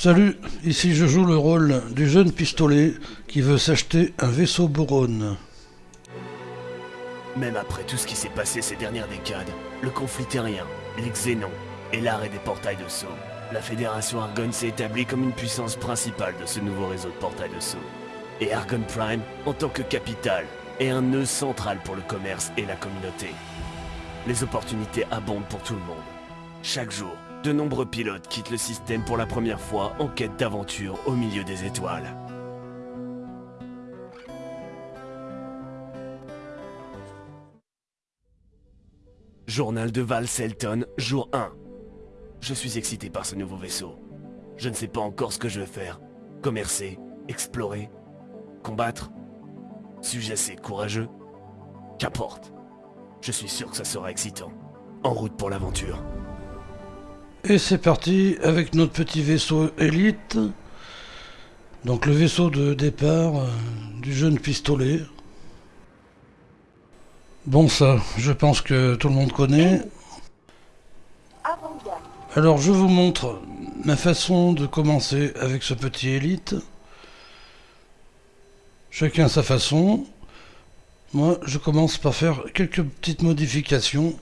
Salut, ici je joue le rôle du jeune pistolet qui veut s'acheter un vaisseau Boron. Même après tout ce qui s'est passé ces dernières décades, le conflit terrien, les xénons et l'arrêt des portails de saut, la Fédération Argonne s'est établie comme une puissance principale de ce nouveau réseau de portails de saut. Et Argonne Prime, en tant que capitale, est un nœud central pour le commerce et la communauté. Les opportunités abondent pour tout le monde. Chaque jour, de nombreux pilotes quittent le système pour la première fois en quête d'aventure au milieu des étoiles. Journal de Val Selton, jour 1. Je suis excité par ce nouveau vaisseau. Je ne sais pas encore ce que je vais faire. Commercer, explorer, combattre. Suis-je assez courageux? Qu'importe. Je suis sûr que ça sera excitant. En route pour l'aventure. Et c'est parti avec notre petit vaisseau élite. Donc le vaisseau de départ euh, du jeune pistolet. Bon ça, je pense que tout le monde connaît. Alors je vous montre ma façon de commencer avec ce petit élite. Chacun sa façon. Moi, je commence par faire quelques petites modifications.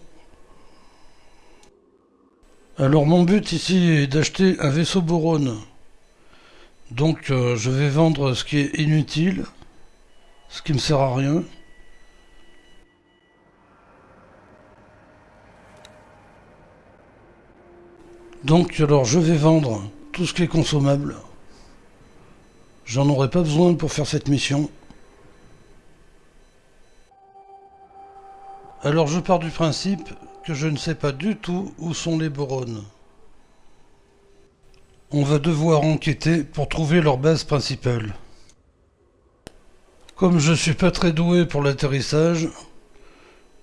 Alors mon but ici est d'acheter un vaisseau Boron. Donc euh, je vais vendre ce qui est inutile, ce qui me sert à rien. Donc alors je vais vendre tout ce qui est consommable. J'en aurai pas besoin pour faire cette mission. Alors je pars du principe je ne sais pas du tout où sont les Borones. On va devoir enquêter pour trouver leur base principale. Comme je suis pas très doué pour l'atterrissage,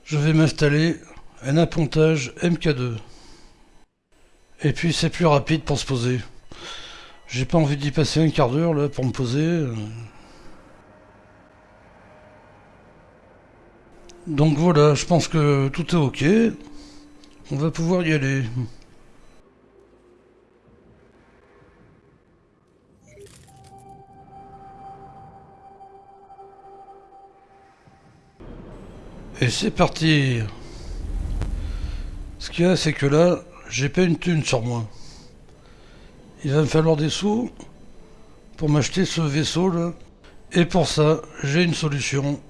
je vais m'installer un appontage MK2. Et puis c'est plus rapide pour se poser. J'ai pas envie d'y passer un quart d'heure là pour me poser. Donc voilà, je pense que tout est ok. On va pouvoir y aller. Et c'est parti Ce qu'il y a, c'est que là, j'ai pas une thune sur moi. Il va me falloir des sous pour m'acheter ce vaisseau là. Et pour ça, j'ai une solution.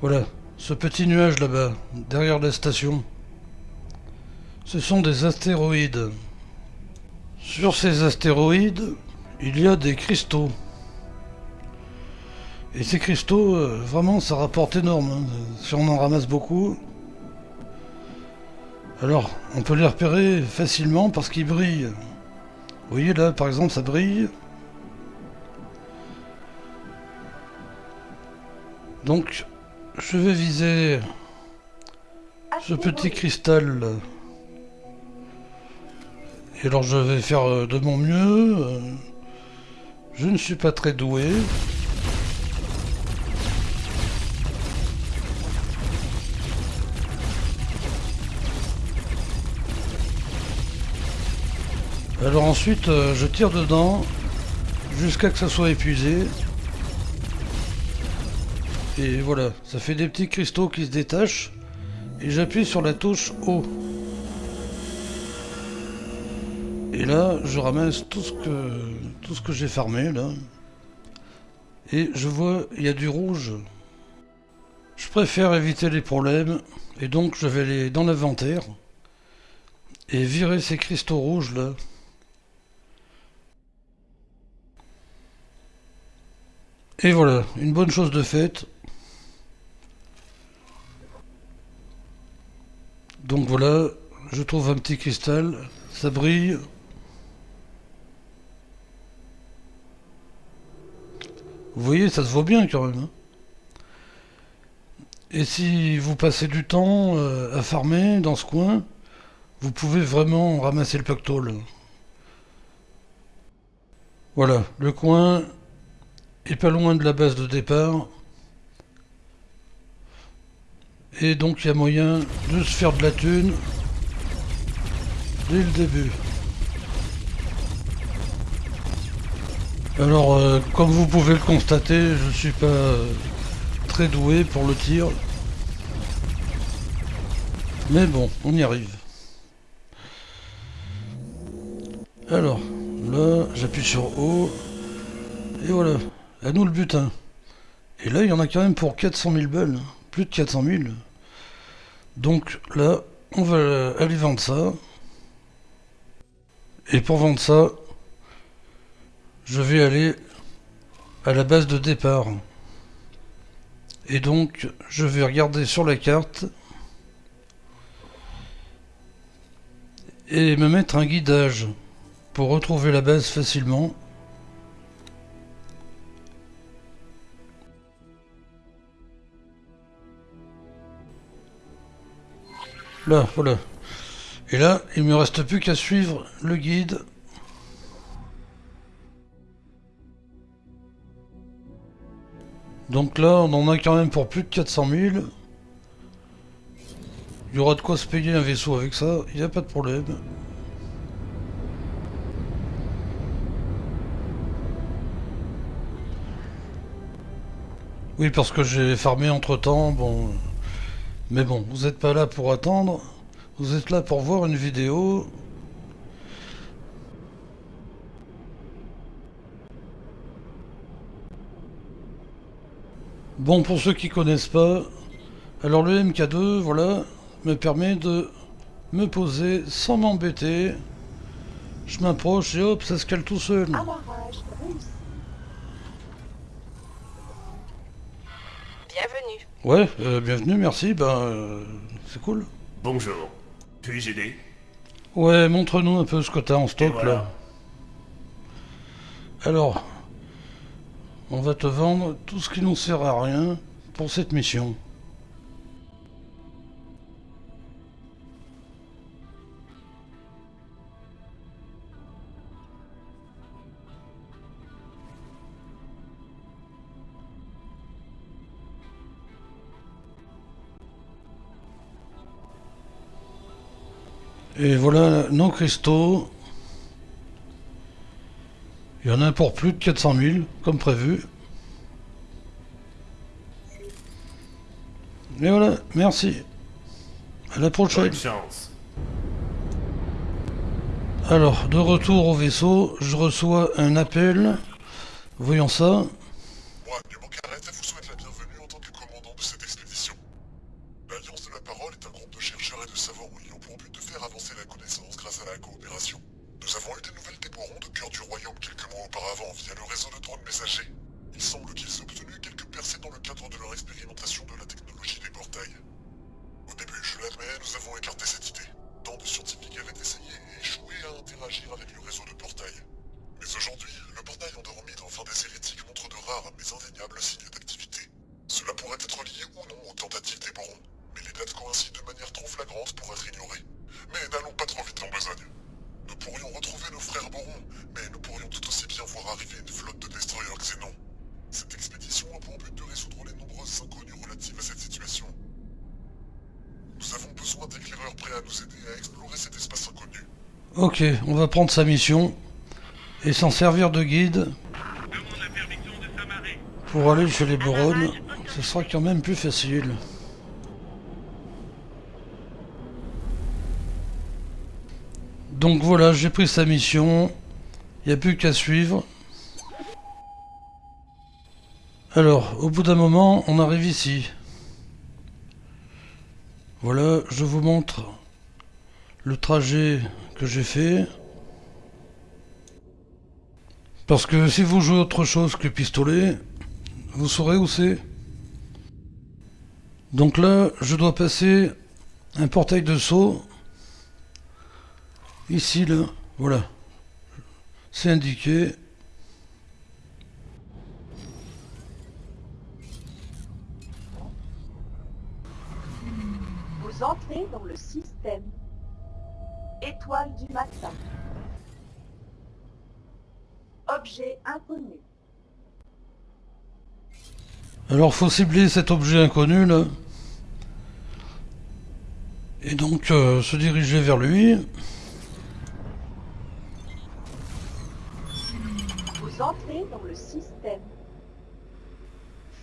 Voilà, ce petit nuage là-bas, derrière la station. Ce sont des astéroïdes. Sur ces astéroïdes, il y a des cristaux. Et ces cristaux, euh, vraiment, ça rapporte énorme. Hein. Si on en ramasse beaucoup, alors, on peut les repérer facilement parce qu'ils brillent. Vous voyez là, par exemple, ça brille. Donc, je vais viser ce petit cristal. Et alors, je vais faire euh, de mon mieux. Je ne suis pas très doué. Alors ensuite, euh, je tire dedans jusqu'à que ça soit épuisé. Et voilà, ça fait des petits cristaux qui se détachent. Et j'appuie sur la touche haut. Et là, je ramasse tout ce que, tout ce que j'ai farmé, là. Et je vois, il y a du rouge. Je préfère éviter les problèmes. Et donc, je vais aller dans l'inventaire. Et virer ces cristaux rouges, là. Et voilà, une bonne chose de faite. Donc voilà, je trouve un petit cristal, ça brille. Vous voyez, ça se voit bien quand même. Hein. Et si vous passez du temps euh, à farmer dans ce coin, vous pouvez vraiment ramasser le pactole. Voilà, le coin est pas loin de la base de départ. Et donc il y a moyen de se faire de la thune dès le début. Alors, euh, comme vous pouvez le constater, je ne suis pas euh, très doué pour le tir. Mais bon, on y arrive. Alors, là, j'appuie sur O. Et voilà, à nous le butin. Et là, il y en a quand même pour 400 000 balles. Hein. Plus de 400 000. Donc là, on va aller vendre ça. Et pour vendre ça, je vais aller à la base de départ. Et donc, je vais regarder sur la carte et me mettre un guidage pour retrouver la base facilement. Là, voilà. Et là, il me reste plus qu'à suivre le guide. Donc là, on en a quand même pour plus de 400 000. Il y aura de quoi se payer un vaisseau avec ça, il n'y a pas de problème. Oui, parce que j'ai farmé entre temps, bon... Mais bon, vous n'êtes pas là pour attendre, vous êtes là pour voir une vidéo. Bon, pour ceux qui connaissent pas, alors le MK2, voilà, me permet de me poser sans m'embêter. Je m'approche et hop, ça se cale tout seul. Bienvenue. Ouais, euh, bienvenue, merci, ben euh, c'est cool. Bonjour. Puis-je aider? Ouais, montre-nous un peu ce que t'as en stock voilà. là. Alors, on va te vendre tout ce qui nous sert à rien pour cette mission. Voilà nos cristaux. Il y en a pour plus de 400 000, comme prévu. Et voilà, merci. À la prochaine. Chance. Alors, de retour au vaisseau, je reçois un appel. Voyons ça. Moi, Nemo Carrette, vous souhaite la bienvenue en tant que commandant de cette expédition. L'Alliance de la Parole est un groupe de chercheurs et de savants ayant pour but de faire avancer la connaissance grâce à la coopération. Nous avons eu des nouvelles des Borons de cœur du royaume quelques mois auparavant via le réseau de drones messagers. Il semble qu'ils aient obtenu quelques percées dans le cadre de leur expérimentation de la technologie des portails. Au début, je l'admets, nous avons écarté cette idée. Tant de scientifiques avaient essayé et échoué à interagir avec le réseau de portails. Mais aujourd'hui, le portail des hérétiques montre de rares mais indéniables signes d'activité. Cela pourrait être lié ou non aux tentatives des Borons, mais les dates coïncident de manière trop flagrante pour être ignorées. Mais n'allons pas trop vite en besogne. Nous pourrions retrouver nos frères Borons, mais nous pourrions tout aussi bien voir arriver une flotte de destroyers xénons. Cette expédition a pour but de résoudre les nombreuses inconnues relatives à cette situation. Nous avons besoin d'éclaireurs prêts à nous aider à explorer cet espace inconnu. Ok, on va prendre sa mission et s'en servir de guide pour aller chez les Boronnes. Ce sera quand même plus facile. Donc voilà, j'ai pris sa mission. Il n'y a plus qu'à suivre. Alors, au bout d'un moment, on arrive ici. Voilà, je vous montre le trajet que j'ai fait. Parce que si vous jouez autre chose que pistolet, vous saurez où c'est. Donc là, je dois passer un portail de saut. Ici, là, voilà. C'est indiqué. Vous entrez dans le système. Étoile du matin. Objet inconnu. Alors faut cibler cet objet inconnu là. Et donc euh, se diriger vers lui. Vous entrez dans le système.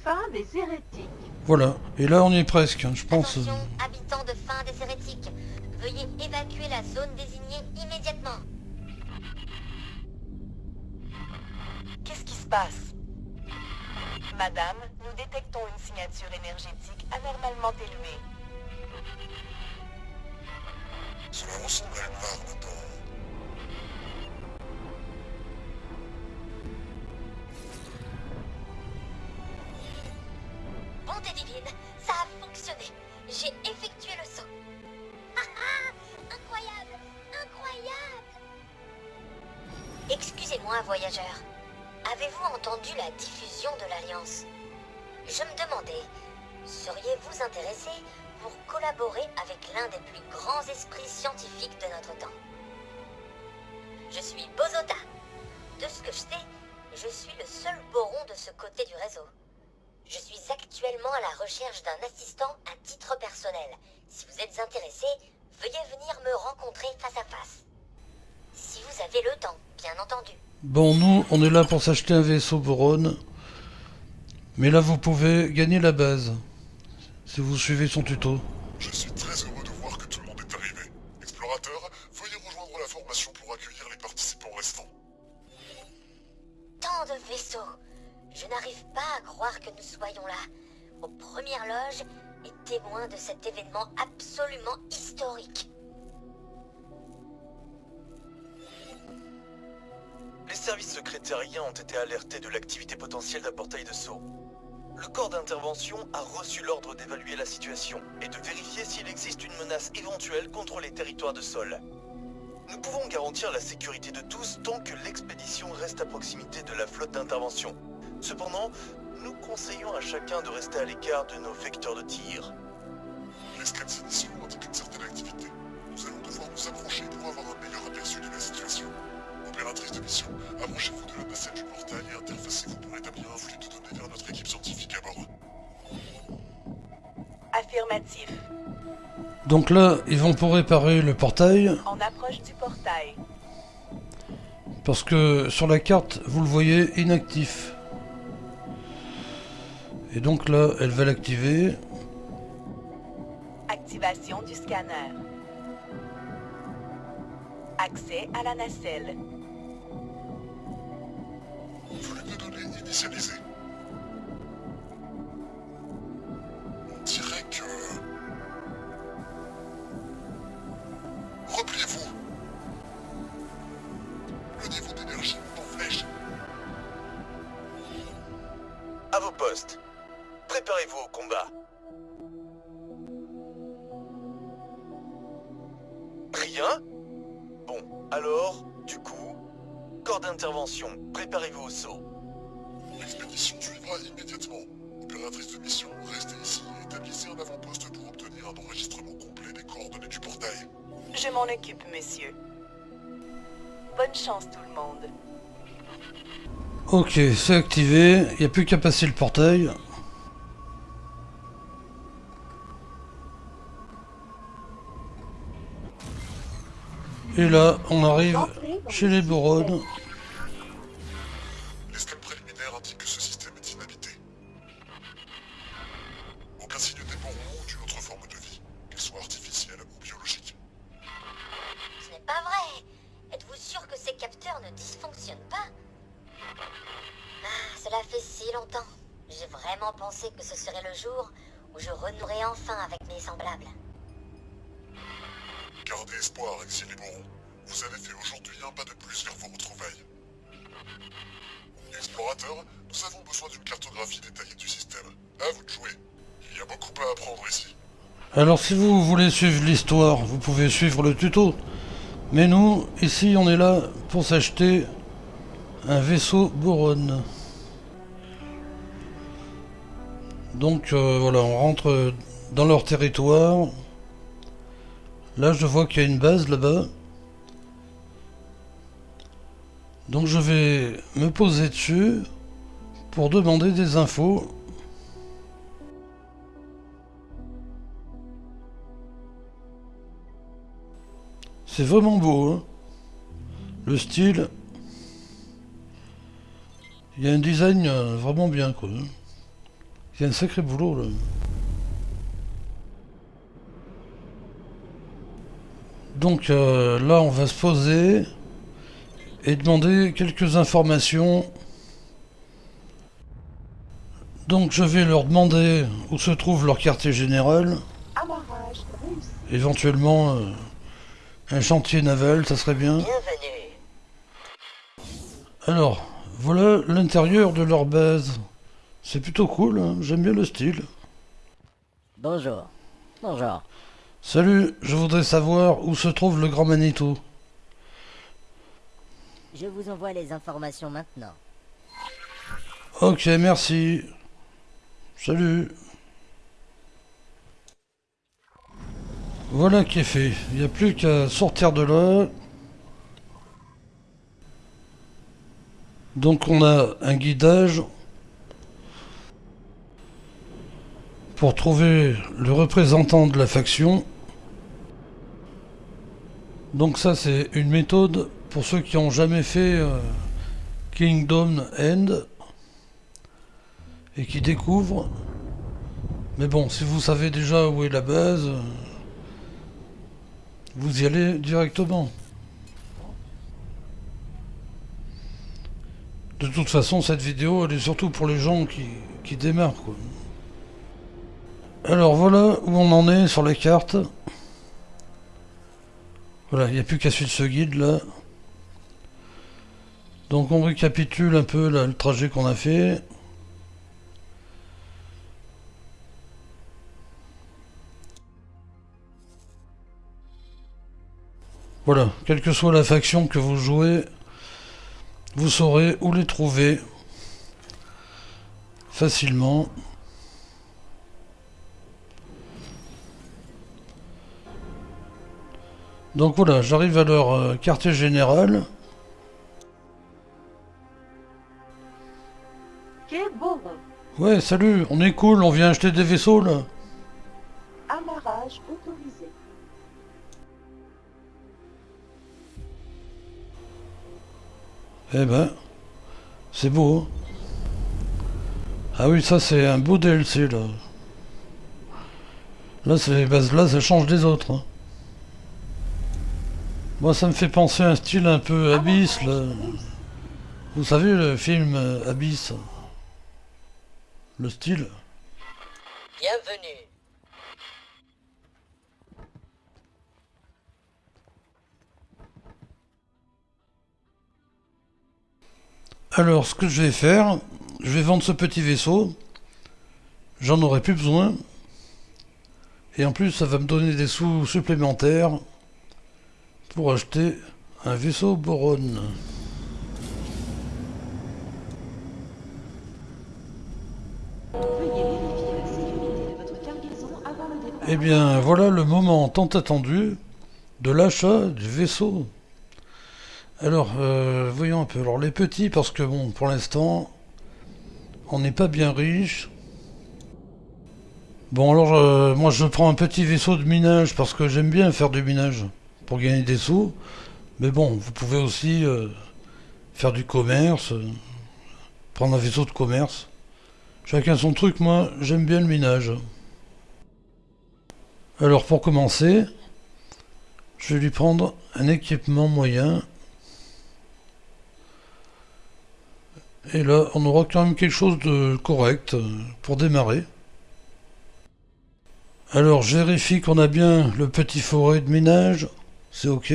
Fin des hérétiques. Voilà. Et là, on y est presque, hein, je pense. Attention, habitants de fin des hérétiques. Veuillez évacuer la zone désignée immédiatement. Qu'est-ce qui se passe? Madame, nous détectons une signature énergétique anormalement élevée. Bonté divine, ça a fonctionné. J'ai effectué le saut. Ah ah Incroyable Incroyable Excusez-moi, voyageur. Avez-vous entendu la diffusion de l'Alliance? Je me demandais, seriez-vous intéressé pour collaborer avec l'un des plus grands esprits scientifiques de notre temps? Je suis Bozota. De ce que je sais, je suis le seul boron de ce côté du réseau. Je suis actuellement à la recherche d'un assistant à titre personnel. Si vous êtes intéressé, veuillez venir me rencontrer face à face. Si vous avez le temps, bien entendu. Bon, nous, on est là pour s'acheter un vaisseau Boron. Mais là, vous pouvez gagner la base. Si vous suivez son tuto. Je suis très heureux de voir que tout le monde est arrivé. Explorateur, veuillez rejoindre la formation pour accueillir les participants restants. Tant de vaisseaux. Je n'arrive pas à croire que nous soyons là, aux premières loges et témoins de cet événement absolument historique. Services secrets terriens ont été alertés de l'activité potentielle d'un portail de saut. Le corps d'intervention a reçu l'ordre d'évaluer la situation et de vérifier s'il existe une menace éventuelle contre les territoires de sol. Nous pouvons garantir la sécurité de tous tant que l'expédition reste à proximité de la flotte d'intervention. Cependant, nous conseillons à chacun de rester à l'écart de nos vecteurs de tir. Les scans initiaux indiquent une certaine activité. Nous allons devoir nous approcher pour avoir un meilleur aperçu de la situation. Opératrice de mission, approchez-vous de la nacelle du portail et interfacez-vous pour établir un flux de données vers notre équipe scientifique à bord. Affirmatif. Donc là, ils vont pour réparer le portail. On approche du portail. Parce que sur la carte, vous le voyez, inactif. Et donc là, elle va l'activer. Activation du scanner. Accès à la nacelle. De données du portail. Je m'en occupe, monsieur. Bonne chance, tout le monde. Ok, c'est activé. Il n'y a plus qu'à passer le portail. Et là, on arrive chez le les système. Cela fait si longtemps. J'ai vraiment pensé que ce serait le jour où je renouerai enfin avec mes semblables. Gardez espoir, exilés Boron. Vous avez fait aujourd'hui un pas de plus vers vos retrouvailles. Explorateur, nous avons besoin d'une cartographie détaillée du système. À vous de jouer. Il y a beaucoup à apprendre ici. Alors si vous voulez suivre l'histoire, vous pouvez suivre le tuto. Mais nous, ici, on est là pour s'acheter un vaisseau Boron. Donc euh, voilà, on rentre dans leur territoire. Là, je vois qu'il y a une base là-bas. Donc je vais me poser dessus pour demander des infos. C'est vraiment beau, hein Le style. Il y a un design euh, vraiment bien quoi. Il y a un sacré boulot là. Donc euh, là on va se poser et demander quelques informations. Donc je vais leur demander où se trouve leur quartier général. Éventuellement euh, un chantier naval, ça serait bien. Alors, voilà l'intérieur de leur base. C'est plutôt cool, hein, j'aime bien le style. Bonjour. Bonjour. Salut, je voudrais savoir où se trouve le Grand Manitou. Je vous envoie les informations maintenant. Ok, merci. Salut. Voilà qui est fait. Il n'y a plus qu'à sortir de là. Donc on a un guidage pour trouver le représentant de la faction. Donc ça c'est une méthode pour ceux qui ont jamais fait euh, Kingdom End et qui découvrent. Mais bon, si vous savez déjà où est la base, vous y allez directement. De toute façon, cette vidéo, elle est surtout pour les gens qui, démarrent. Alors voilà où on en est sur les cartes. Voilà, il n'y a plus qu'à suivre ce guide là. Donc on récapitule un peu le trajet qu'on a fait. Voilà, quelle que soit la faction que vous jouez, vous saurez où les trouver facilement. Donc voilà, j'arrive à leur quartier général. Ouais, salut, on est cool, on vient acheter des vaisseaux là. Amarrage autorisé. Eh ben, c'est beau. hein. Ah oui, ça c'est un beau DLC là. Là, c'est bah, là ça change des autres. hein. Moi, ça me fait penser à un style un peu Abyss là. Vous savez le film euh, Abyss Le style Bienvenue. Alors, ce que je vais faire, je vais vendre ce petit vaisseau. J'en aurai plus besoin. Et en plus, ça va me donner des sous supplémentaires pour acheter un vaisseau Boron. Veuillez vérifier la sécurité de votre cargaison avant le départ. Eh bien, voilà le moment tant attendu de l'achat du vaisseau. Alors, euh, voyons un peu. Alors, les petits, parce que bon, pour l'instant, on n'est pas bien riche. Bon, alors, euh, moi, je prends un petit vaisseau de minage parce que j'aime bien faire du minage pour gagner des sous. Mais bon, vous pouvez aussi euh, faire du commerce, euh, prendre un vaisseau de commerce. Chacun son truc, moi, j'aime bien le minage. Alors, pour commencer, je vais lui prendre un équipement moyen. Et là, on aura quand même quelque chose de correct euh, pour démarrer. Alors, je vérifie qu'on a bien le petit forêt de minage. C'est ok.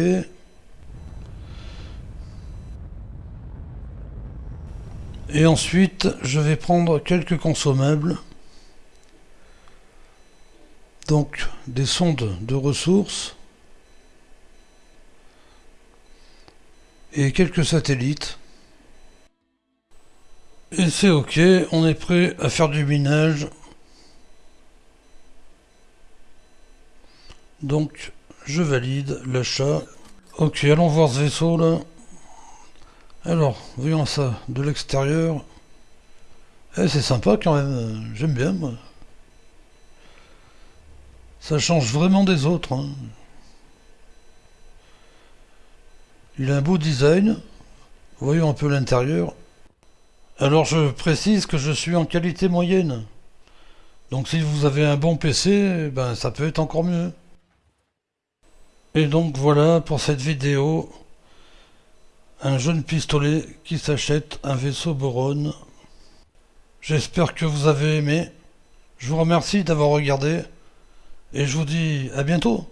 Et ensuite, je vais prendre quelques consommables. Donc, des sondes de ressources. Et quelques satellites. Et c'est ok, on est prêt à faire du minage. Donc, je valide l'achat. Ok, allons voir ce vaisseau là. Alors, voyons ça de l'extérieur. Eh, c'est sympa quand même, j'aime bien moi. Ça change vraiment des autres. hein. Il a un beau design. Voyons un peu l'intérieur. Alors je précise que je suis en qualité moyenne. Donc si vous avez un bon PC, ben ça peut être encore mieux. Et donc voilà pour cette vidéo. Un jeune pistolet qui s'achète un vaisseau Boron. J'espère que vous avez aimé. Je vous remercie d'avoir regardé. Et je vous dis à bientôt